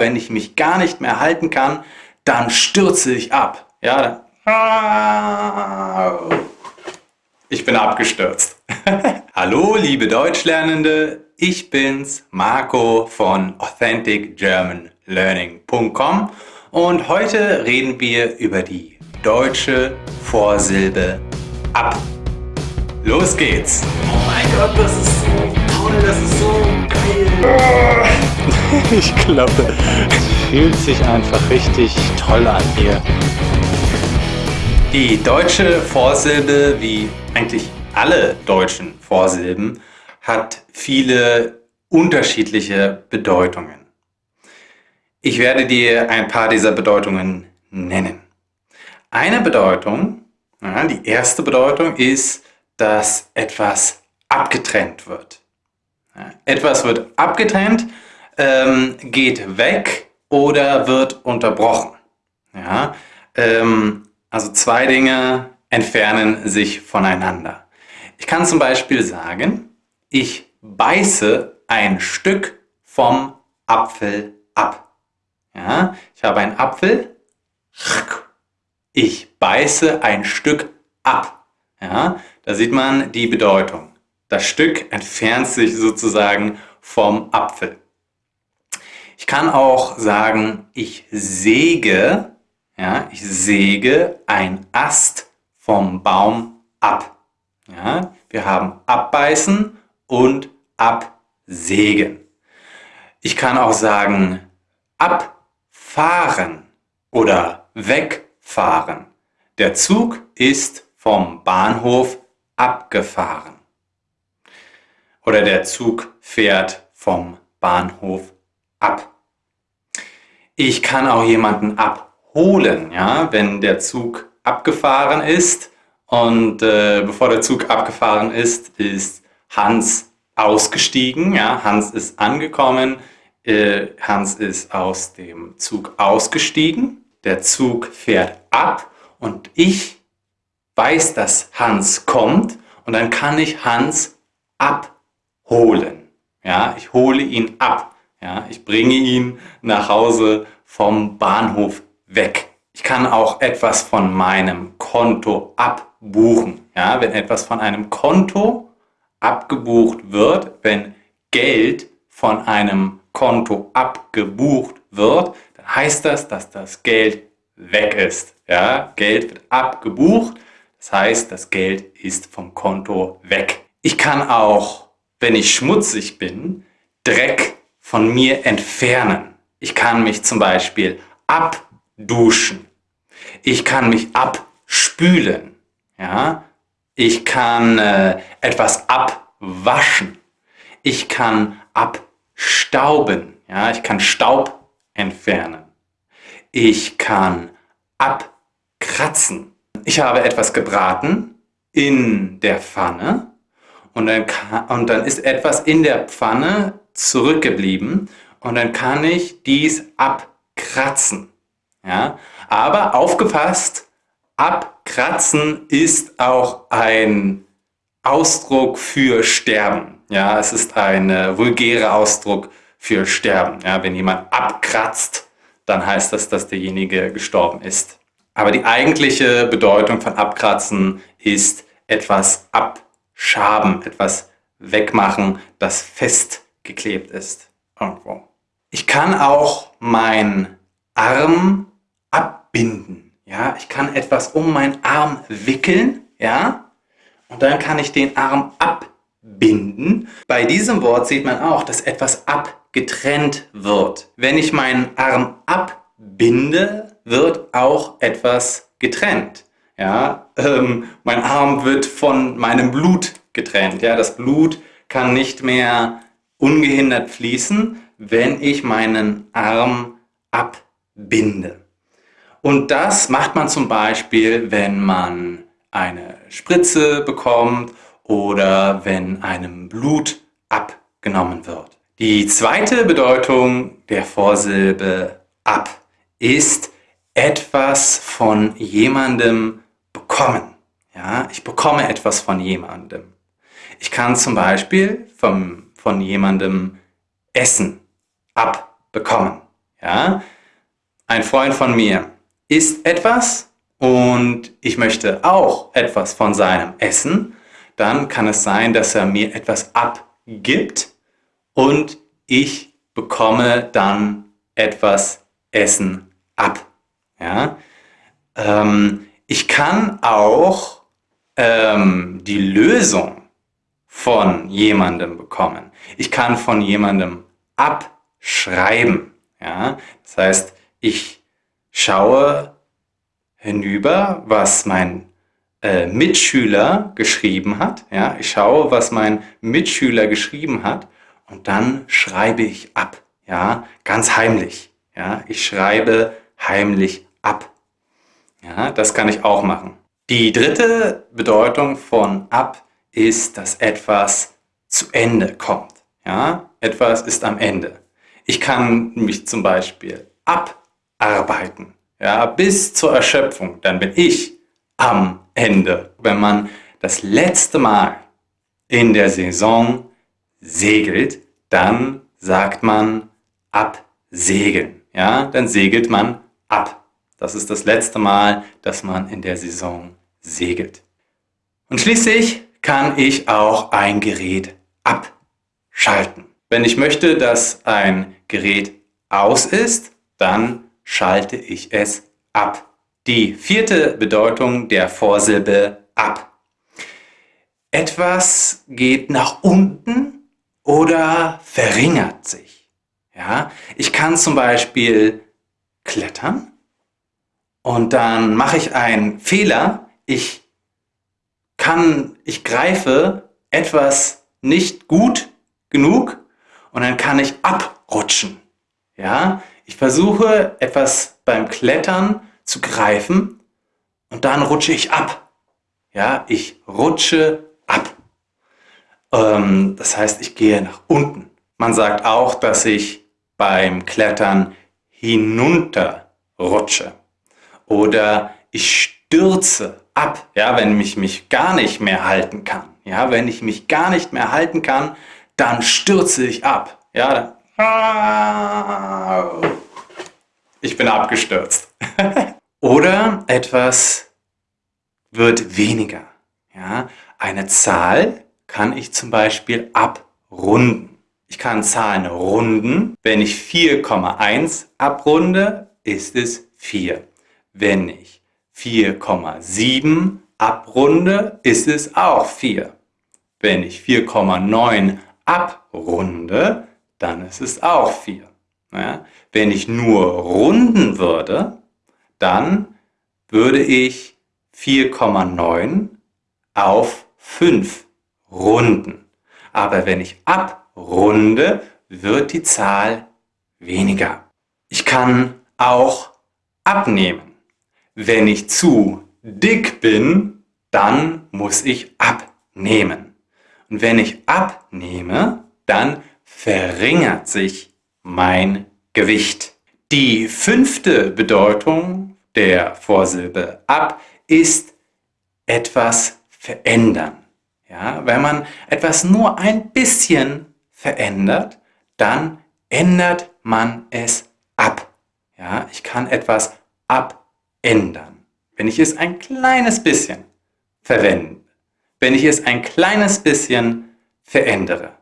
Wenn ich mich gar nicht mehr halten kann, dann stürze ich ab. Ja, ich bin abgestürzt. Hallo, liebe Deutschlernende, ich bin's, Marco von AuthenticGermanLearning.com und heute reden wir über die deutsche Vorsilbe ab. Los geht's! Oh mein Gott, das ist Ich glaube, es fühlt sich einfach richtig toll an hier. Die deutsche Vorsilbe, wie eigentlich alle deutschen Vorsilben, hat viele unterschiedliche Bedeutungen. Ich werde dir ein paar dieser Bedeutungen nennen. Eine Bedeutung, die erste Bedeutung ist, dass etwas abgetrennt wird. Etwas wird abgetrennt, ähm, geht weg oder wird unterbrochen. Ja, ähm, also zwei Dinge entfernen sich voneinander. Ich kann zum Beispiel sagen, ich beiße ein Stück vom Apfel ab. Ja, ich habe einen Apfel, ich beiße ein Stück ab. Ja, da sieht man die Bedeutung. Das Stück entfernt sich sozusagen vom Apfel. Ich kann auch sagen, ich säge, ja, ich säge ein Ast vom Baum ab. Ja, wir haben abbeißen und absägen. Ich kann auch sagen abfahren oder wegfahren. Der Zug ist vom Bahnhof abgefahren. Oder der Zug fährt vom Bahnhof ab. Ich kann auch jemanden abholen, ja, wenn der Zug abgefahren ist und äh, bevor der Zug abgefahren ist, ist Hans ausgestiegen. Ja? Hans ist angekommen. Äh, Hans ist aus dem Zug ausgestiegen. Der Zug fährt ab und ich weiß, dass Hans kommt und dann kann ich Hans abholen. Ja? Ich hole ihn ab. Ja? Ich bringe ihn nach Hause vom Bahnhof weg. Ich kann auch etwas von meinem Konto abholen buchen. Ja, wenn etwas von einem Konto abgebucht wird, wenn Geld von einem Konto abgebucht wird, dann heißt das, dass das Geld weg ist. Ja, Geld wird abgebucht, das heißt, das Geld ist vom Konto weg. Ich kann auch, wenn ich schmutzig bin, Dreck von mir entfernen. Ich kann mich zum Beispiel abduschen. Ich kann mich abspülen. Ja? Ich kann äh, etwas abwaschen. Ich kann abstauben. Ja? Ich kann Staub entfernen. Ich kann abkratzen. Ich habe etwas gebraten in der Pfanne und dann, und dann ist etwas in der Pfanne zurückgeblieben und dann kann ich dies abkratzen. Ja? Aber aufgepasst, Abkratzen ist auch ein Ausdruck für Sterben. Ja, es ist ein äh, vulgärer Ausdruck für Sterben. Ja, wenn jemand abkratzt, dann heißt das, dass derjenige gestorben ist. Aber die eigentliche Bedeutung von abkratzen ist etwas abschaben, etwas wegmachen, das festgeklebt ist irgendwo. Ich kann auch meinen Arm abbinden. Ja, ich kann etwas um meinen Arm wickeln, ja, und dann kann ich den Arm abbinden. Bei diesem Wort sieht man auch, dass etwas abgetrennt wird. Wenn ich meinen Arm abbinde, wird auch etwas getrennt. Ja, ähm, mein Arm wird von meinem Blut getrennt. Ja, das Blut kann nicht mehr ungehindert fließen, wenn ich meinen Arm abbinde. Und das macht man zum Beispiel, wenn man eine Spritze bekommt oder wenn einem Blut abgenommen wird. Die zweite Bedeutung der Vorsilbe ab ist etwas von jemandem bekommen. Ja, ich bekomme etwas von jemandem. Ich kann zum Beispiel vom, von jemandem Essen abbekommen. Ja? Ein Freund von mir isst etwas und ich möchte auch etwas von seinem Essen, dann kann es sein, dass er mir etwas abgibt und ich bekomme dann etwas Essen ab. Ja? Ähm, ich kann auch ähm, die Lösung von jemandem bekommen. Ich kann von jemandem abschreiben. Ja? Das heißt, ich schaue hinüber, was mein äh, Mitschüler geschrieben hat. Ja? Ich schaue, was mein Mitschüler geschrieben hat und dann schreibe ich ab. Ja? Ganz heimlich. Ja? Ich schreibe heimlich ab. Ja? Das kann ich auch machen. Die dritte Bedeutung von ab ist, dass etwas zu Ende kommt. Ja? Etwas ist am Ende. Ich kann mich zum Beispiel abarbeiten, ja, bis zur Erschöpfung. Dann bin ich am Ende. Wenn man das letzte Mal in der Saison segelt, dann sagt man absegeln. Ja, dann segelt man ab. Das ist das letzte Mal, dass man in der Saison segelt. Und schließlich kann ich auch ein Gerät abschalten. Wenn ich möchte, dass ein Gerät aus ist, dann schalte ich es ab. Die vierte Bedeutung der Vorsilbe ab. Etwas geht nach unten oder verringert sich. Ja, ich kann zum Beispiel klettern und dann mache ich einen Fehler. Ich kann, ich greife etwas nicht gut genug und dann kann ich abrutschen. Ja, ich versuche etwas beim Klettern zu greifen und dann rutsche ich ab. Ja, ich rutsche ab. Ähm, das heißt, ich gehe nach unten. Man sagt auch, dass ich beim Klettern hinunter rutsche oder ich stürze ab, ja, wenn ich mich gar nicht mehr halten kann. Ja, wenn ich mich gar nicht mehr halten kann, dann stürze ich ab. Ja, ich bin abgestürzt. Oder etwas wird weniger. Ja, eine Zahl kann ich zum Beispiel abrunden. Ich kann Zahlen runden. Wenn ich 4,1 abrunde, ist es 4. Wenn ich 4,7 abrunde, ist es auch 4. Wenn ich 4,9 abrunde, dann ist es auch 4. Ja? Wenn ich nur runden würde, dann würde ich 4,9 auf 5 runden. Aber wenn ich abrunde, wird die Zahl weniger. Ich kann auch abnehmen. Wenn ich zu dick bin, dann muss ich abnehmen. Und wenn ich abnehme, dann verringert sich mein Gewicht. Die fünfte Bedeutung der Vorsilbe ab ist etwas verändern. Ja, wenn man etwas nur ein bisschen verändert, dann ändert man es ab. Ja, ich kann etwas abändern. Wenn ich es ein kleines bisschen verwende, wenn ich es ein kleines bisschen verändere.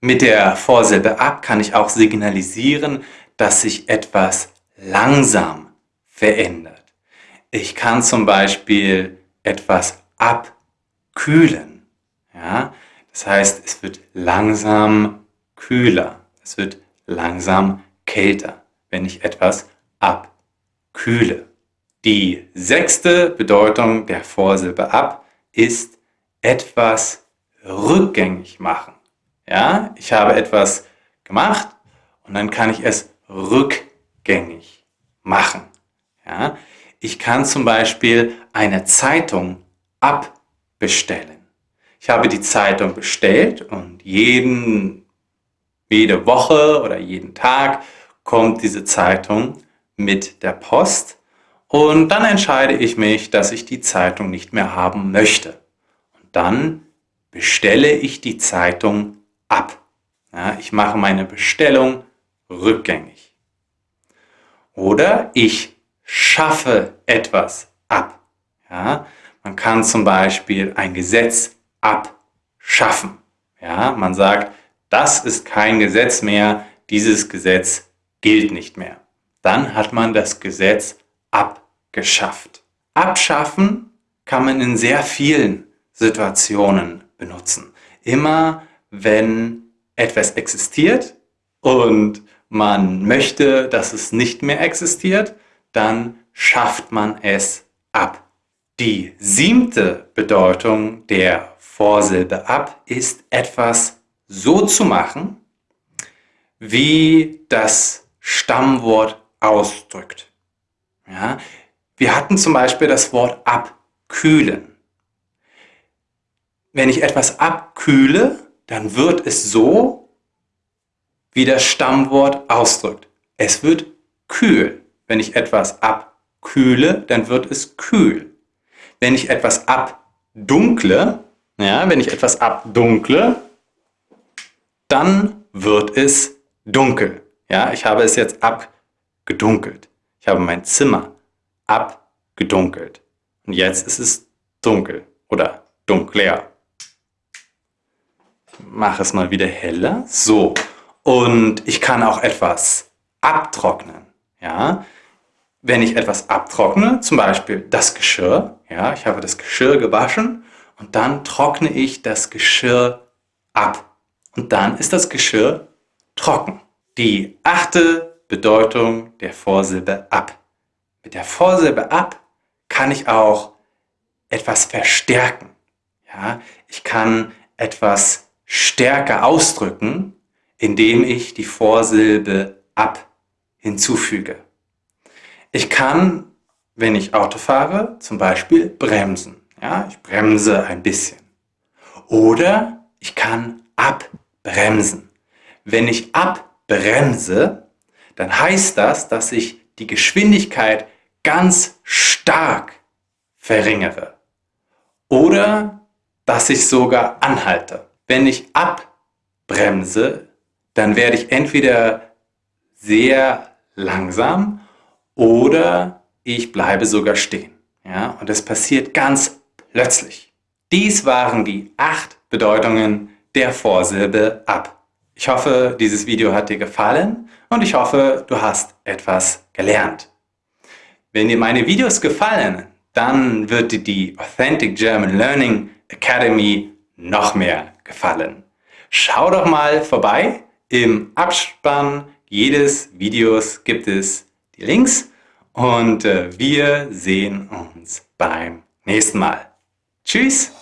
Mit der Vorsilbe ab kann ich auch signalisieren, dass sich etwas langsam verändert. Ich kann zum Beispiel etwas abkühlen. Ja? Das heißt, es wird langsam kühler. Es wird langsam kälter, wenn ich etwas abkühle. Die sechste Bedeutung der Vorsilbe ab ist etwas rückgängig machen. Ja, ich habe etwas gemacht und dann kann ich es rückgängig machen. Ja, ich kann zum Beispiel eine Zeitung abbestellen. Ich habe die Zeitung bestellt und jeden, jede Woche oder jeden Tag kommt diese Zeitung mit der Post und dann entscheide ich mich, dass ich die Zeitung nicht mehr haben möchte. Und dann bestelle ich die Zeitung ab. Ja, ich mache meine Bestellung rückgängig. Oder ich schaffe etwas ab. Ja, man kann zum Beispiel ein Gesetz abschaffen. Ja, man sagt, das ist kein Gesetz mehr, dieses Gesetz gilt nicht mehr. Dann hat man das Gesetz abgeschafft. Abschaffen kann man in sehr vielen Situationen benutzen. Immer wenn etwas existiert und man möchte, dass es nicht mehr existiert, dann schafft man es ab. Die siebte Bedeutung der Vorsilbe ab ist etwas so zu machen, wie das Stammwort ausdrückt. Ja, wir hatten zum Beispiel das Wort abkühlen. Wenn ich etwas abkühle, dann wird es so, wie das Stammwort ausdrückt. Es wird kühl. Wenn ich etwas abkühle, dann wird es kühl. Wenn ich etwas abdunkle, ja, wenn ich etwas abdunkle, dann wird es dunkel. Ja, ich habe es jetzt abgedunkelt. Ich habe mein Zimmer abgedunkelt. Und jetzt ist es dunkel oder dunkler. Ich mache es mal wieder heller. So. Und ich kann auch etwas abtrocknen. Ja, wenn ich etwas abtrockne, zum Beispiel das Geschirr, ja, ich habe das Geschirr gewaschen und dann trockne ich das Geschirr ab. Und dann ist das Geschirr trocken. Die achte Bedeutung der Vorsilbe ab. Mit der Vorsilbe ab kann ich auch etwas verstärken. Ja, ich kann etwas stärker ausdrücken, indem ich die Vorsilbe ab hinzufüge. Ich kann, wenn ich Auto fahre, zum Beispiel bremsen. Ja, ich bremse ein bisschen. Oder ich kann abbremsen. Wenn ich abbremse, dann heißt das, dass ich die Geschwindigkeit ganz stark verringere. Oder dass ich sogar anhalte. Wenn ich abbremse, dann werde ich entweder sehr langsam oder ich bleibe sogar stehen. Ja, und es passiert ganz plötzlich. Dies waren die acht Bedeutungen der Vorsilbe ab. Ich hoffe, dieses Video hat dir gefallen und ich hoffe, du hast etwas gelernt. Wenn dir meine Videos gefallen, dann wird dir die Authentic German Learning Academy noch mehr gefallen. Schau doch mal vorbei. Im Abspann jedes Videos gibt es die Links und äh, wir sehen uns beim nächsten Mal. Tschüss!